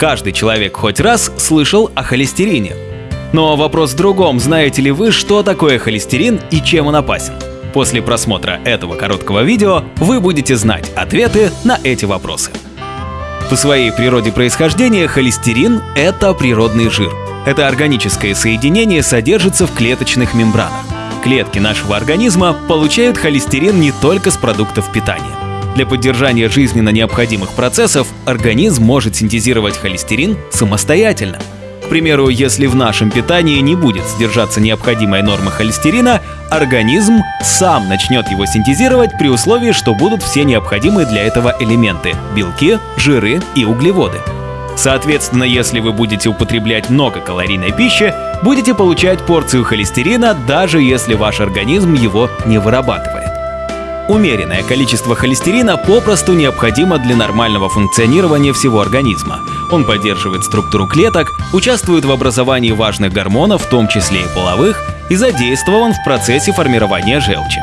Каждый человек хоть раз слышал о холестерине. Но вопрос в другом, знаете ли вы, что такое холестерин и чем он опасен? После просмотра этого короткого видео вы будете знать ответы на эти вопросы. По своей природе происхождения холестерин – это природный жир. Это органическое соединение содержится в клеточных мембранах. Клетки нашего организма получают холестерин не только с продуктов питания. Для поддержания жизненно необходимых процессов организм может синтезировать холестерин самостоятельно – примеру, если в нашем питании не будет содержаться необходимая норма холестерина, организм сам начнет его синтезировать при условии, что будут все необходимые для этого элементы – белки, жиры и углеводы. Соответственно, если вы будете употреблять много калорийной пищи, будете получать порцию холестерина, даже если ваш организм его не вырабатывает. Умеренное количество холестерина попросту необходимо для нормального функционирования всего организма. Он поддерживает структуру клеток, участвует в образовании важных гормонов, в том числе и половых, и задействован в процессе формирования желчи.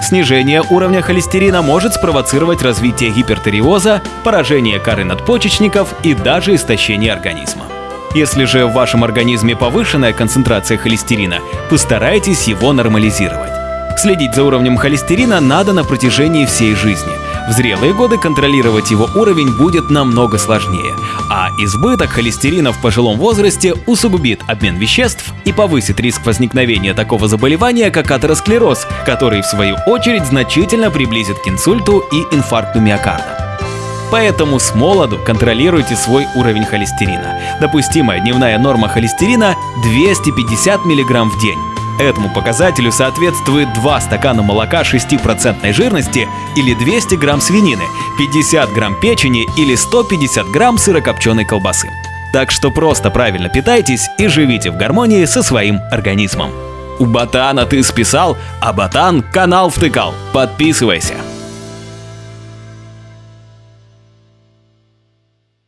Снижение уровня холестерина может спровоцировать развитие гипертиреоза, поражение коры надпочечников и даже истощение организма. Если же в вашем организме повышенная концентрация холестерина, постарайтесь его нормализировать. Следить за уровнем холестерина надо на протяжении всей жизни. В зрелые годы контролировать его уровень будет намного сложнее, а избыток холестерина в пожилом возрасте усугубит обмен веществ и повысит риск возникновения такого заболевания, как атеросклероз, который в свою очередь значительно приблизит к инсульту и инфаркту миокарда. Поэтому с молоду контролируйте свой уровень холестерина. Допустимая дневная норма холестерина 250 мг в день. Этому показателю соответствует 2 стакана молока 6% жирности или 200 грамм свинины, 50 грамм печени или 150 грамм сырокопченой колбасы. Так что просто правильно питайтесь и живите в гармонии со своим организмом. У Ботана ты списал, а Ботан канал втыкал. Подписывайся.